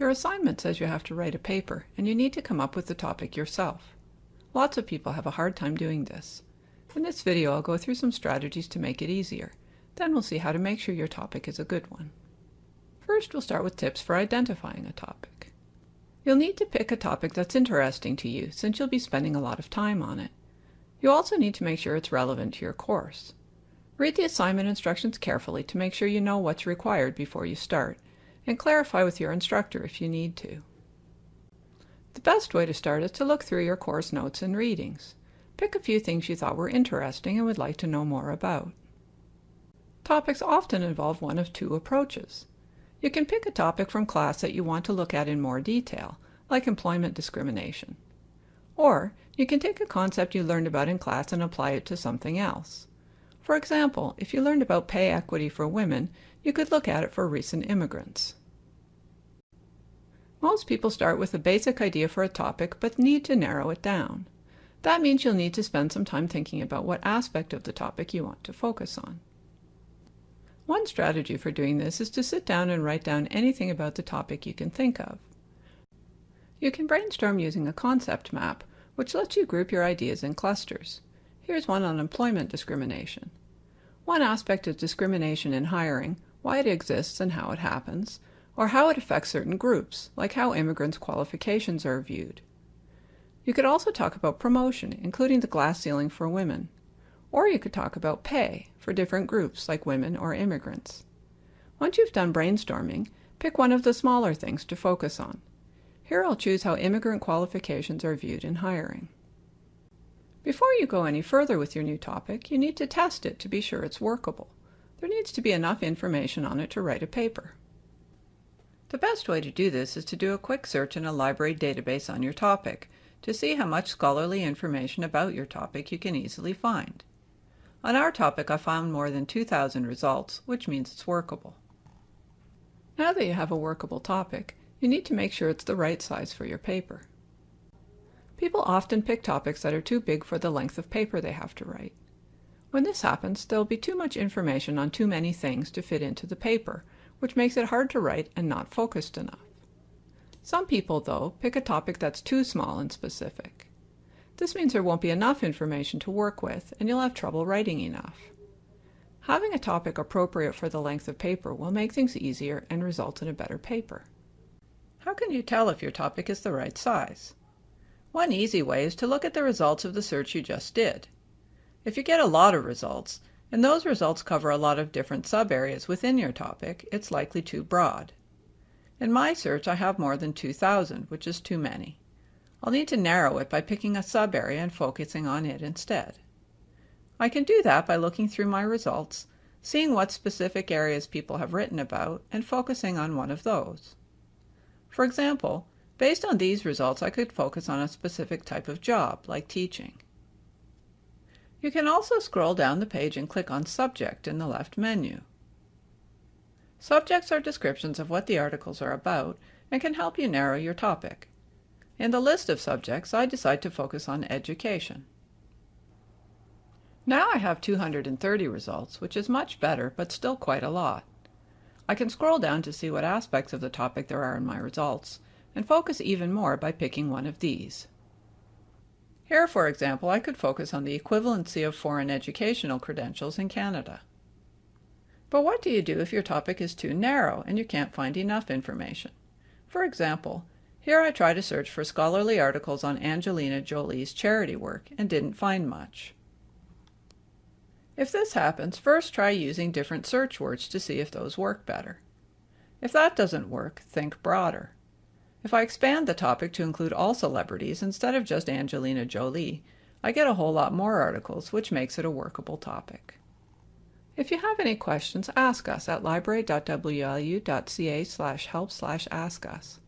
Your assignment says you have to write a paper, and you need to come up with the topic yourself. Lots of people have a hard time doing this. In this video, I'll go through some strategies to make it easier. Then we'll see how to make sure your topic is a good one. First, we'll start with tips for identifying a topic. You'll need to pick a topic that's interesting to you, since you'll be spending a lot of time on it. You also need to make sure it's relevant to your course. Read the assignment instructions carefully to make sure you know what's required before you start, and clarify with your instructor if you need to. The best way to start is to look through your course notes and readings. Pick a few things you thought were interesting and would like to know more about. Topics often involve one of two approaches. You can pick a topic from class that you want to look at in more detail, like employment discrimination. Or you can take a concept you learned about in class and apply it to something else. For example, if you learned about pay equity for women, you could look at it for recent immigrants. Most people start with a basic idea for a topic but need to narrow it down. That means you'll need to spend some time thinking about what aspect of the topic you want to focus on. One strategy for doing this is to sit down and write down anything about the topic you can think of. You can brainstorm using a concept map, which lets you group your ideas in clusters. Here's one on employment discrimination. One aspect of discrimination in hiring, why it exists and how it happens, or how it affects certain groups, like how immigrants' qualifications are viewed. You could also talk about promotion, including the glass ceiling for women. Or you could talk about pay for different groups, like women or immigrants. Once you've done brainstorming, pick one of the smaller things to focus on. Here I'll choose how immigrant qualifications are viewed in hiring. Before you go any further with your new topic, you need to test it to be sure it's workable. There needs to be enough information on it to write a paper. The best way to do this is to do a quick search in a library database on your topic to see how much scholarly information about your topic you can easily find. On our topic I found more than 2,000 results, which means it's workable. Now that you have a workable topic, you need to make sure it's the right size for your paper. People often pick topics that are too big for the length of paper they have to write. When this happens, there will be too much information on too many things to fit into the paper, which makes it hard to write and not focused enough. Some people, though, pick a topic that's too small and specific. This means there won't be enough information to work with, and you'll have trouble writing enough. Having a topic appropriate for the length of paper will make things easier and result in a better paper. How can you tell if your topic is the right size? One easy way is to look at the results of the search you just did. If you get a lot of results, and those results cover a lot of different sub-areas within your topic, it's likely too broad. In my search, I have more than 2,000, which is too many. I'll need to narrow it by picking a sub-area and focusing on it instead. I can do that by looking through my results, seeing what specific areas people have written about, and focusing on one of those. For example, Based on these results, I could focus on a specific type of job, like teaching. You can also scroll down the page and click on Subject in the left menu. Subjects are descriptions of what the articles are about and can help you narrow your topic. In the list of subjects, I decide to focus on education. Now I have 230 results, which is much better, but still quite a lot. I can scroll down to see what aspects of the topic there are in my results, and focus even more by picking one of these. Here, for example, I could focus on the equivalency of foreign educational credentials in Canada. But what do you do if your topic is too narrow and you can't find enough information? For example, here I try to search for scholarly articles on Angelina Jolie's charity work and didn't find much. If this happens, first try using different search words to see if those work better. If that doesn't work, think broader. If I expand the topic to include all celebrities instead of just Angelina Jolie, I get a whole lot more articles, which makes it a workable topic. If you have any questions, ask us at library.wlu.ca help ask us.